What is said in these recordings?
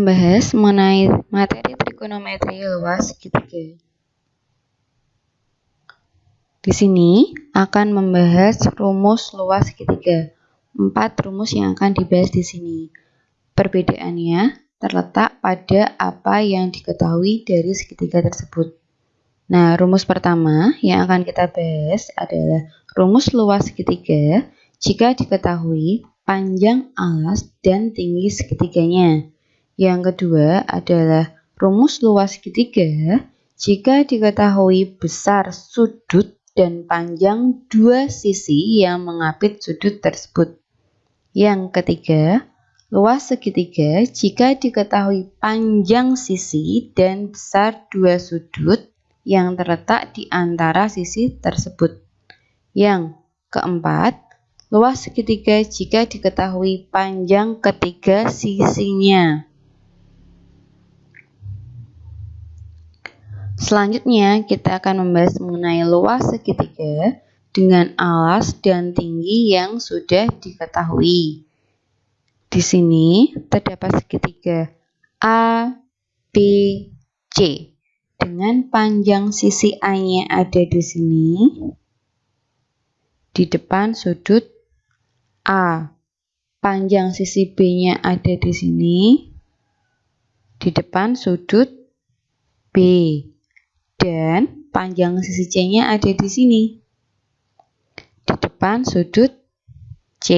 membahas mengenai materi trigonometri luas segitiga. Di sini akan membahas rumus luas segitiga. Empat rumus yang akan dibahas di sini. Perbedaannya terletak pada apa yang diketahui dari segitiga tersebut. Nah, rumus pertama yang akan kita bahas adalah rumus luas segitiga jika diketahui panjang alas dan tinggi segitiganya. Yang kedua adalah rumus luas segitiga jika diketahui besar sudut dan panjang dua sisi yang mengapit sudut tersebut. Yang ketiga, luas segitiga jika diketahui panjang sisi dan besar dua sudut yang terletak di antara sisi tersebut. Yang keempat, luas segitiga jika diketahui panjang ketiga sisinya. Selanjutnya, kita akan membahas mengenai luas segitiga dengan alas dan tinggi yang sudah diketahui. Di sini terdapat segitiga A, B, C dengan panjang sisi A-nya ada di sini di depan sudut A. Panjang sisi B-nya ada di sini di depan sudut B dan panjang sisi C-nya ada di sini. Di depan sudut C.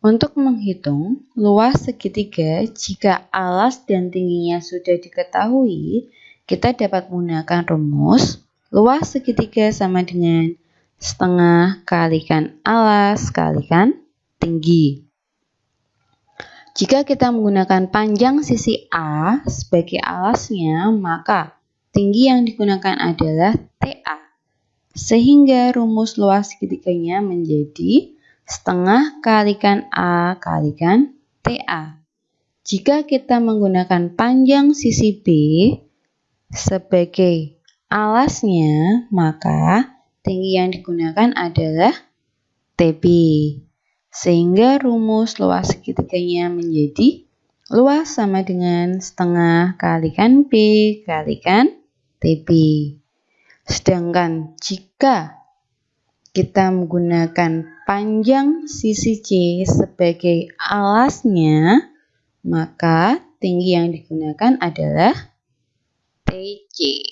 Untuk menghitung luas segitiga, jika alas dan tingginya sudah diketahui, kita dapat menggunakan rumus luas segitiga sama dengan setengah kalikan alas kalikan tinggi. Jika kita menggunakan panjang sisi A sebagai alasnya, maka Tinggi yang digunakan adalah TA. Sehingga rumus luas segitiganya menjadi setengah kalikan A kalikan TA. Jika kita menggunakan panjang sisi B sebagai alasnya, maka tinggi yang digunakan adalah TB. Sehingga rumus luas segitiganya menjadi luas sama dengan setengah kalikan B kalikan TB. Sedangkan jika kita menggunakan panjang sisi C sebagai alasnya, maka tinggi yang digunakan adalah TC.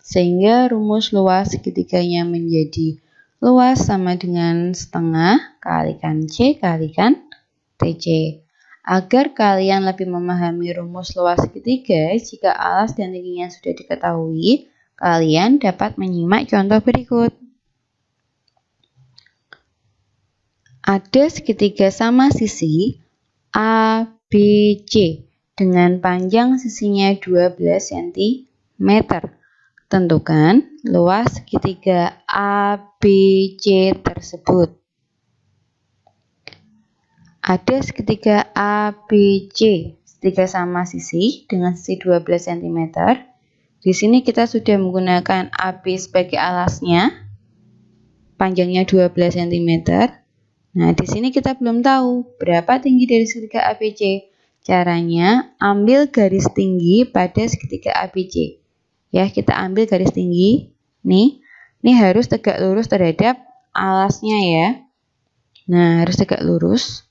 Sehingga rumus luas segitiganya menjadi luas sama dengan setengah kalikan C kalikan TC. Agar kalian lebih memahami rumus luas segitiga, jika alas dan tingginya sudah diketahui, kalian dapat menyimak contoh berikut. Ada segitiga sama sisi A, B, C dengan panjang sisinya 12 cm. Tentukan luas segitiga A, B, C tersebut. Ada segitiga ABC, segitiga sama sisi dengan sisi 12 cm. Di sini kita sudah menggunakan AB sebagai alasnya, panjangnya 12 cm. Nah, di sini kita belum tahu berapa tinggi dari segitiga ABC. Caranya, ambil garis tinggi pada segitiga ABC. Ya, kita ambil garis tinggi. Nih, ini harus tegak lurus terhadap alasnya ya. Nah, harus tegak lurus.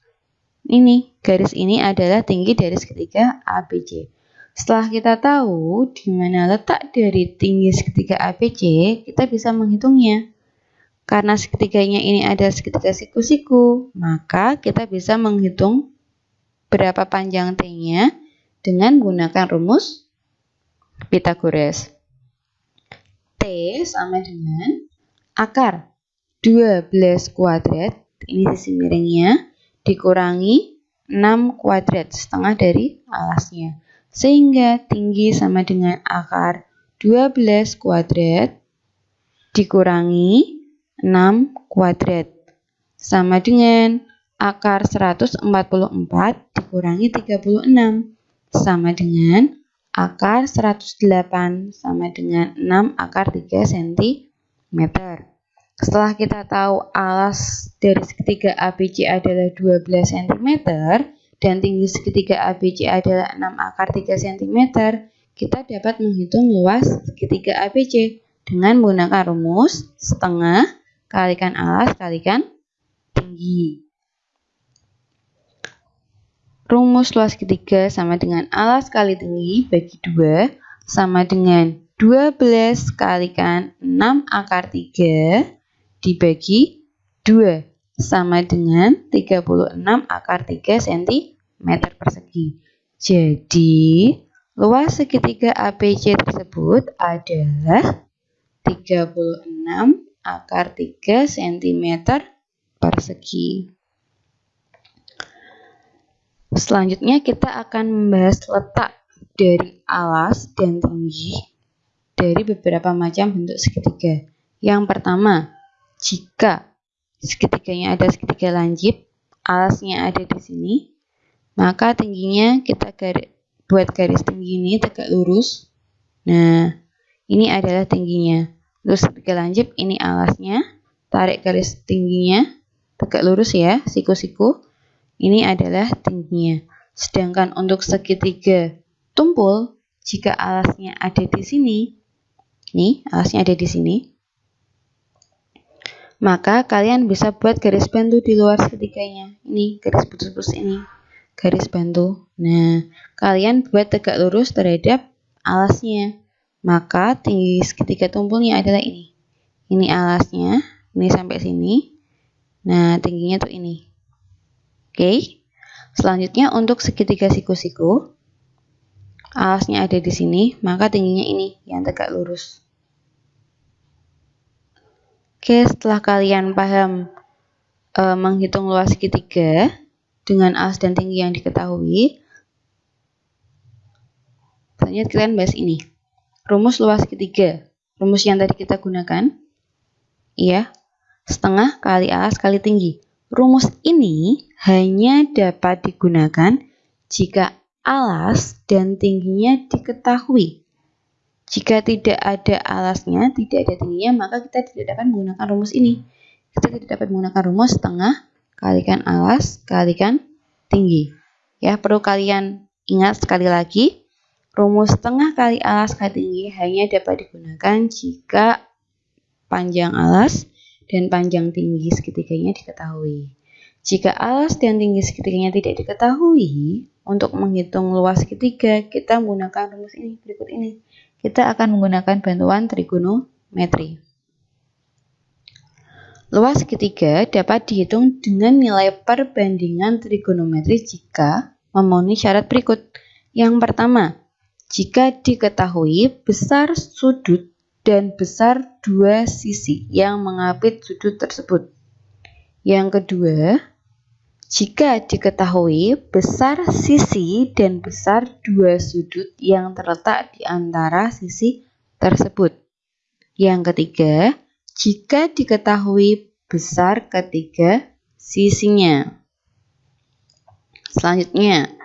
Ini, garis ini adalah tinggi dari segitiga ABC. Setelah kita tahu di mana letak dari tinggi segitiga ABC, kita bisa menghitungnya. Karena segitiganya ini ada segitiga siku-siku, maka kita bisa menghitung berapa panjang T-nya dengan menggunakan rumus Pythagoras. T sama dengan akar 12 kuadrat, ini sisi miringnya, dikurangi 6 kuadrat setengah dari alasnya. Sehingga tinggi sama dengan akar 12 kuadrat dikurangi 6 kuadrat. Sama dengan akar 144 dikurangi 36. Sama dengan akar 108 sama dengan 6 akar 3 cm. Setelah kita tahu alas dari segitiga ABC adalah 12 cm, dan tinggi segitiga ABC adalah 6 akar 3 cm, kita dapat menghitung luas segitiga ABC dengan menggunakan rumus setengah kalikan alas kalikan tinggi. Rumus luas segitiga sama dengan alas kali tinggi bagi 2 sama dengan 12 kalikan 6 akar 3 dibagi 2 sama dengan 36 akar 3 cm persegi. Jadi, luas segitiga ABC tersebut adalah 36 akar 3 cm persegi. Selanjutnya kita akan membahas letak dari alas dan tinggi dari beberapa macam bentuk segitiga. Yang pertama, jika segitiganya ada segitiga lancip, alasnya ada di sini, maka tingginya kita garis, buat garis tinggi ini tegak lurus. Nah, ini adalah tingginya. Terus segitiga lancip, ini alasnya, tarik garis tingginya, tegak lurus ya, siku-siku. Ini adalah tingginya. Sedangkan untuk segitiga tumpul, jika alasnya ada di sini, nih alasnya ada di sini, maka kalian bisa buat garis bantu di luar seketiganya. Ini garis putus-putus ini, garis bantu. Nah, kalian buat tegak lurus terhadap alasnya. Maka tinggi segitiga tumpulnya adalah ini. Ini alasnya, ini sampai sini. Nah, tingginya tuh ini. Oke. Selanjutnya untuk segitiga siku-siku, alasnya ada di sini, maka tingginya ini yang tegak lurus. Oke, setelah kalian paham e, menghitung luas segitiga dengan alas dan tinggi yang diketahui, selanjutnya kalian bahas ini. Rumus luas segitiga. Rumus yang tadi kita gunakan, iya, setengah kali alas kali tinggi. Rumus ini hanya dapat digunakan jika alas dan tingginya diketahui. Jika tidak ada alasnya, tidak ada tingginya, maka kita tidak dapat menggunakan rumus ini. Kita tidak dapat menggunakan rumus setengah kalikan alas kalikan tinggi. Ya, perlu kalian ingat sekali lagi, rumus setengah kali alas kali tinggi hanya dapat digunakan jika panjang alas dan panjang tinggi segitiganya diketahui. Jika alas dan tinggi segitiganya tidak diketahui, untuk menghitung luas segitiga, kita menggunakan rumus ini berikut ini kita akan menggunakan bantuan trigonometri. Luas segitiga dapat dihitung dengan nilai perbandingan trigonometri jika memenuhi syarat berikut. Yang pertama, jika diketahui besar sudut dan besar dua sisi yang mengapit sudut tersebut. Yang kedua, jika diketahui besar sisi dan besar dua sudut yang terletak di antara sisi tersebut. Yang ketiga, jika diketahui besar ketiga sisinya. Selanjutnya,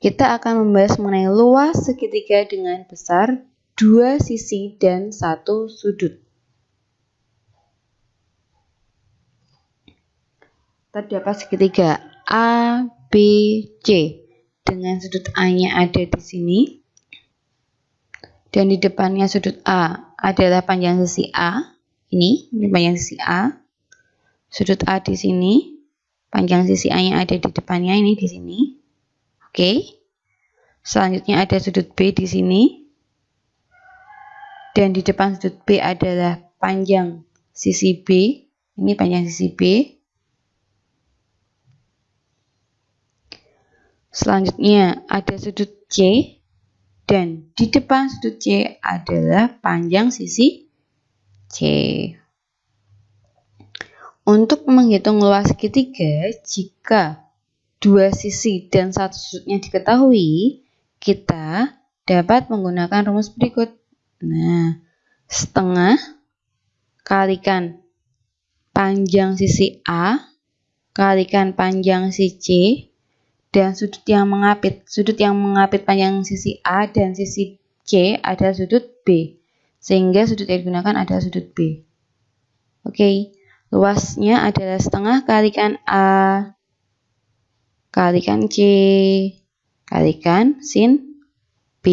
kita akan membahas mengenai luas segitiga dengan besar dua sisi dan satu sudut. terdapat segitiga A, B, C. Dengan sudut A-nya ada di sini. Dan di depannya sudut A adalah panjang sisi A. Ini, ini panjang sisi A. Sudut A di sini panjang sisi A-nya ada di depannya ini di sini. Oke. Selanjutnya ada sudut B di sini. Dan di depan sudut B adalah panjang sisi B. Ini panjang sisi B Selanjutnya ada sudut C dan di depan sudut C adalah panjang sisi C. Untuk menghitung luas segitiga, jika dua sisi dan satu sudutnya diketahui, kita dapat menggunakan rumus berikut. Nah, setengah kalikan panjang sisi A kalikan panjang sisi C dan sudut yang mengapit. Sudut yang mengapit panjang sisi A dan sisi C adalah sudut B. Sehingga sudut yang digunakan adalah sudut B. Oke, luasnya adalah setengah kalikan A kalikan C, kalikan sin B.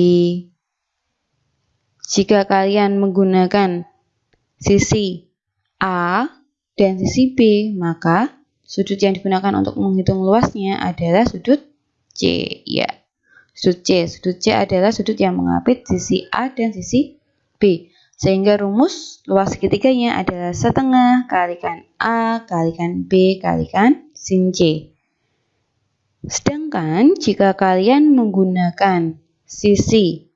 Jika kalian menggunakan sisi A dan sisi B, maka sudut yang digunakan untuk menghitung luasnya adalah sudut C. Ya, sudut C. Sudut C adalah sudut yang mengapit sisi A dan sisi B. Sehingga rumus luas segitiganya adalah setengah kalikan A kalikan B kalikan sin C. Sedangkan jika kalian menggunakan sisi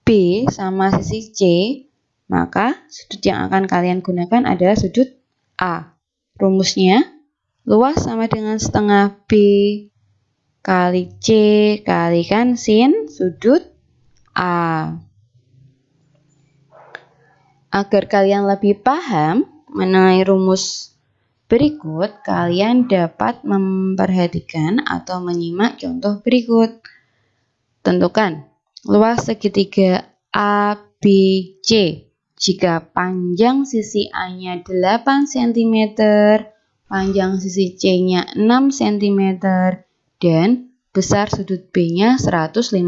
B sama sisi C, maka sudut yang akan kalian gunakan adalah sudut A. Rumusnya, luas sama dengan setengah B kali C kalikan sin sudut A. Agar kalian lebih paham mengenai rumus berikut, kalian dapat memperhatikan atau menyimak contoh berikut. Tentukan Luas segitiga ABC jika panjang sisi A-nya 8 cm, panjang sisi C-nya 6 cm, dan besar sudut B-nya 150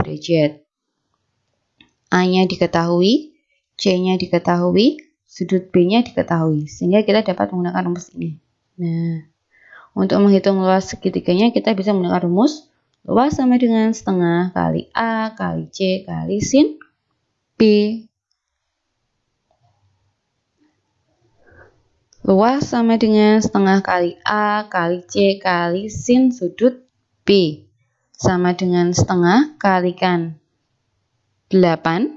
derajat. A-nya diketahui, C-nya diketahui, sudut B-nya diketahui, sehingga kita dapat menggunakan rumus ini. Nah, untuk menghitung luas segitiganya kita bisa menggunakan rumus Luas sama dengan setengah kali A kali C kali sin B. Luas sama dengan setengah kali A kali C kali sin sudut B. Sama dengan setengah kalikan 8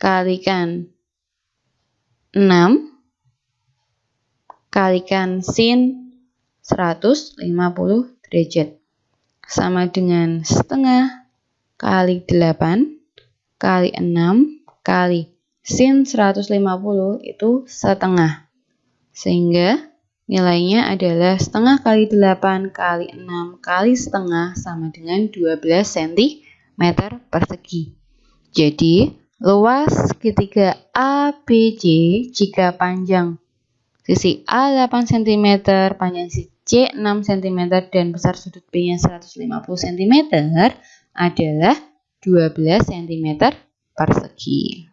kalikan 6 kalikan sin 150 derajat. Sama dengan setengah kali 8 kali 6 kali sin 150 itu setengah. Sehingga nilainya adalah setengah kali 8 kali 6 kali setengah sama dengan 12 cm persegi. Jadi, luas segitiga ABC jika panjang sisi A 8 cm, panjang sisi C 6 cm dan besar sudut B-nya 150 cm adalah 12 cm persegi.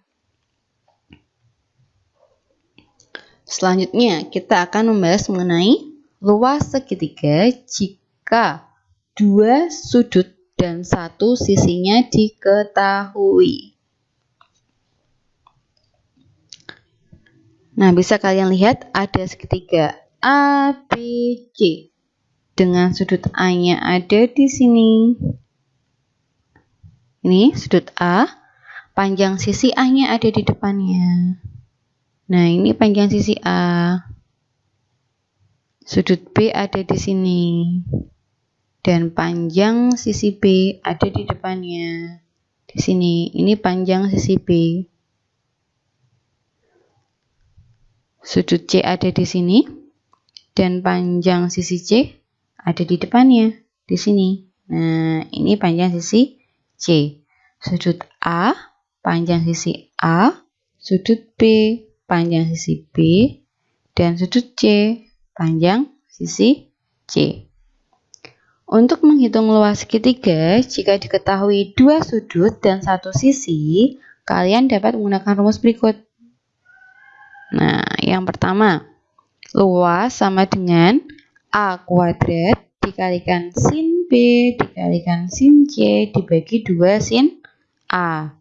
Selanjutnya, kita akan membahas mengenai luas segitiga jika dua sudut dan satu sisinya diketahui. Nah, bisa kalian lihat ada segitiga ABC dengan sudut A-nya ada di sini. Ini sudut A, panjang sisi A-nya ada di depannya. Nah, ini panjang sisi A. Sudut B ada di sini. Dan panjang sisi B ada di depannya. Di sini, ini panjang sisi B. Sudut C ada di sini dan panjang sisi C ada di depannya, di sini. Nah, ini panjang sisi C. Sudut A, panjang sisi A, sudut B, panjang sisi B, dan sudut C, panjang sisi C. Untuk menghitung luas segitiga, jika diketahui dua sudut dan satu sisi, kalian dapat menggunakan rumus berikut. Nah, yang pertama, luas sama dengan A kuadrat dikalikan sin B dikalikan sin C dibagi 2 sin A.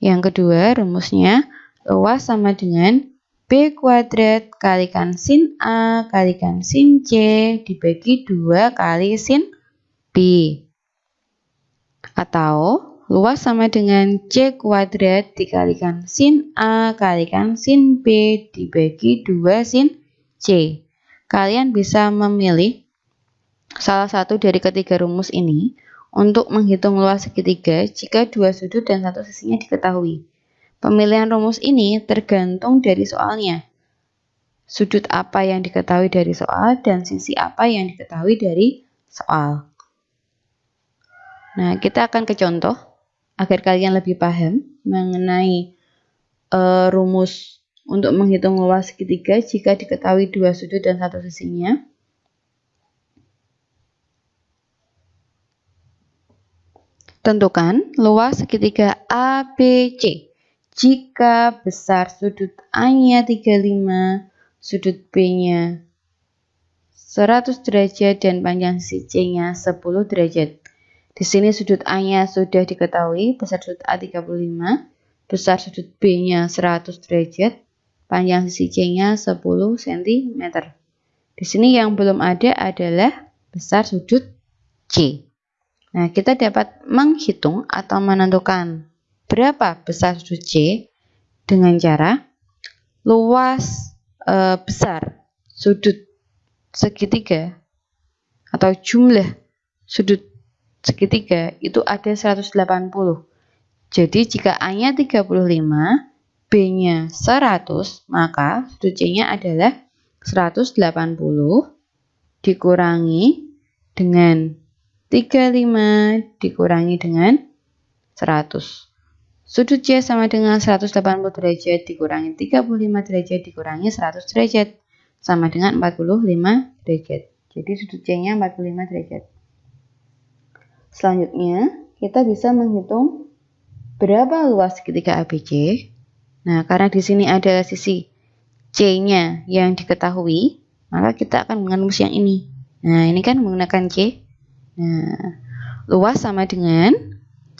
Yang kedua rumusnya luas sama dengan B kuadrat kalikan sin A kalikan sin C dibagi 2 kali sin B. Atau Luas sama dengan C kuadrat dikalikan sin A kalikan sin B dibagi 2 sin C. Kalian bisa memilih salah satu dari ketiga rumus ini untuk menghitung luas segitiga jika dua sudut dan satu sisinya diketahui. Pemilihan rumus ini tergantung dari soalnya. Sudut apa yang diketahui dari soal dan sisi apa yang diketahui dari soal. Nah, kita akan ke contoh agar kalian lebih paham mengenai uh, rumus untuk menghitung luas segitiga jika diketahui dua sudut dan satu sisinya. Tentukan luas segitiga ABC. Jika besar sudut A-nya 35, sudut B-nya 100 derajat dan panjang sisi C-nya 10 derajat. Di sini sudut A-nya sudah diketahui, besar sudut A 35, besar sudut B-nya 100 derajat, panjang sisi C-nya 10 cm. Di sini yang belum ada adalah besar sudut C. Nah, kita dapat menghitung atau menentukan berapa besar sudut C dengan cara luas e, besar sudut segitiga atau jumlah sudut segitiga itu ada 180. Jadi jika A-nya 35, B-nya 100, maka sudut C-nya adalah 180 dikurangi dengan 35 dikurangi dengan 100. Sudut C sama dengan 180 derajat dikurangi 35 derajat dikurangi 100 derajat sama dengan 45 derajat. Jadi sudut C-nya 45 derajat. Selanjutnya, kita bisa menghitung berapa luas segitiga ABC. Nah, karena di sini adalah sisi C-nya yang diketahui, maka kita akan rumus yang ini. Nah, ini kan menggunakan C. Nah, luas sama dengan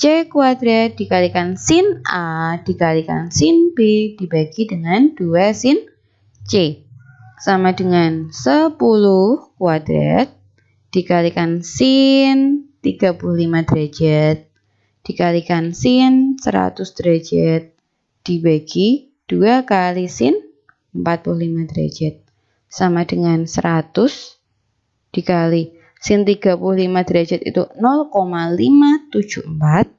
C kuadrat dikalikan sin A dikalikan sin B dibagi dengan 2 sin C. Sama dengan 10 kuadrat dikalikan sin 35 derajat dikalikan sin 100 derajat dibagi 2 kali sin 45 derajat. Sama dengan 100 dikali sin 35 derajat itu 0,574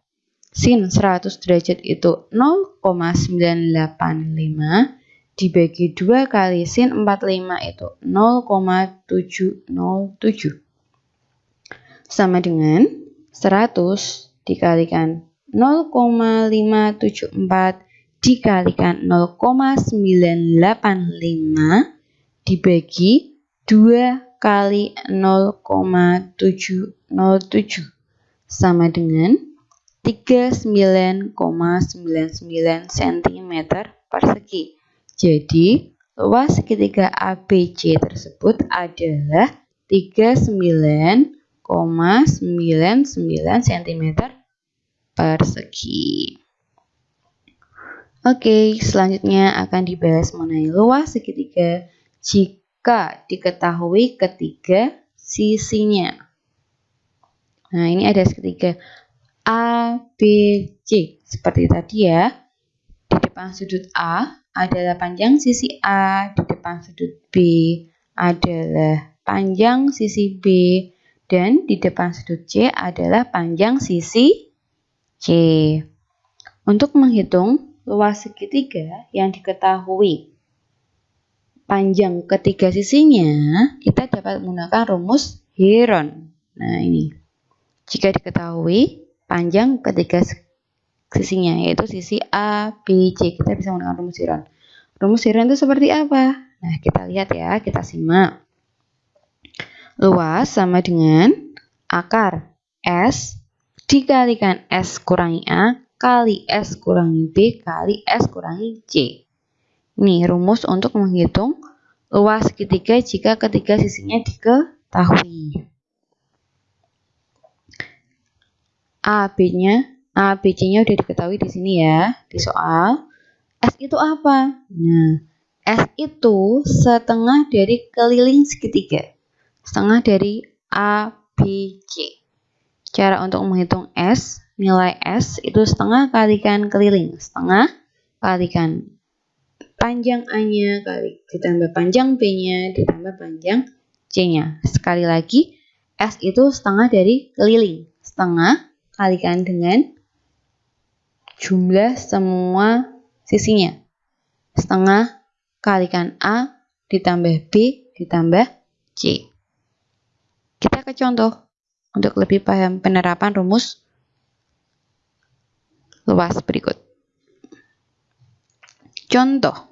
sin 100 derajat itu 0,985 dibagi 2 kali sin 45 itu 0,707 sama dengan 100 dikalikan 0,574 dikalikan 0,985 dibagi 2 kali 0,707 sama dengan 39,99 cm persegi. Jadi, luas segitiga ABC tersebut adalah 39,99 cm persegi. Oke, selanjutnya akan dibahas mengenai luas segitiga jika diketahui ketiga sisinya. Nah, ini ada segitiga A, B, C. Seperti tadi ya. Di depan sudut A adalah panjang sisi A, di depan sudut B adalah panjang sisi B, dan di depan sudut C adalah panjang sisi C. Untuk menghitung luas segitiga yang diketahui panjang ketiga sisinya, kita dapat menggunakan rumus Heron. Nah, ini. Jika diketahui panjang ketiga sisinya yaitu sisi A, B, C. Kita bisa menggunakan rumus Heron. Rumus Heron itu seperti apa? Nah, kita lihat ya, kita simak. Luas sama dengan akar S dikalikan S kurangi A kali S kurangi B kali S kurangi C. Ini rumus untuk menghitung luas segitiga jika ketiga sisinya diketahui. A, B-nya A, B, C-nya udah diketahui di sini ya, di soal. S itu apa? Nah, S itu setengah dari keliling segitiga. Setengah dari A, B, C. Cara untuk menghitung S, nilai S itu setengah kalikan keliling. Setengah kalikan panjang A-nya kali ditambah panjang B-nya ditambah panjang C-nya. Sekali lagi, S itu setengah dari keliling. Setengah kalikan dengan jumlah semua sisinya. Setengah kalikan A ditambah B ditambah C. Kita ke contoh untuk lebih paham penerapan rumus luas berikut. Contoh.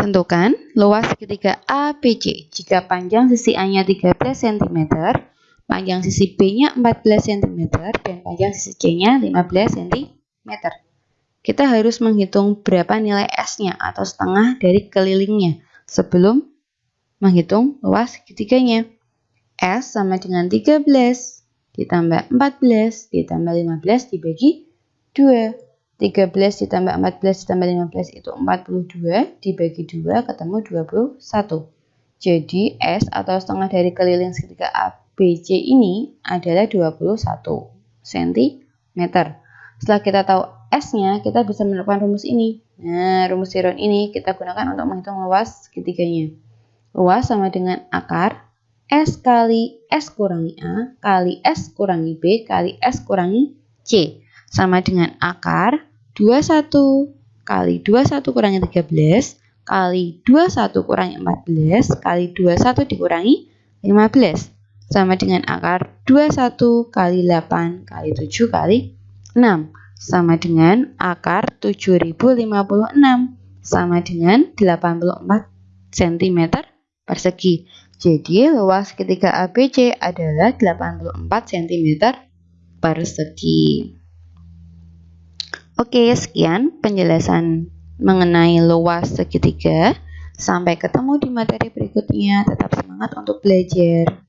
Tentukan luas segitiga ABC jika panjang sisi A-nya 13 cm, panjang sisi B-nya 14 cm, dan panjang sisi C-nya 15 cm. Kita harus menghitung berapa nilai S-nya atau setengah dari kelilingnya sebelum menghitung luas segitiganya. S sama dengan 13 ditambah 14 ditambah 15 dibagi 2. 13 ditambah 14 ditambah 15 itu 42 dibagi 2 ketemu 21. Jadi S atau setengah dari keliling segitiga ABC ini adalah 21 cm. Setelah kita tahu S-nya, kita bisa menerapkan rumus ini. Nah, rumus tiron ini kita gunakan untuk menghitung luas segitiganya. Luas sama dengan akar S kali S kurangi A kali S kurangi B kali S kurangi C. Sama dengan akar 21 kali 21 kurangi 13 kali 21 kurangi 14 kali 21 dikurangi 15 sama dengan akar 21 kali 8 kali 7 kali 6 sama dengan akar 7056 sama dengan 84 cm persegi. Jadi luas ketiga ABC adalah 84 cm persegi. Oke, sekian penjelasan mengenai luas segitiga. Sampai ketemu di materi berikutnya. Tetap semangat untuk belajar.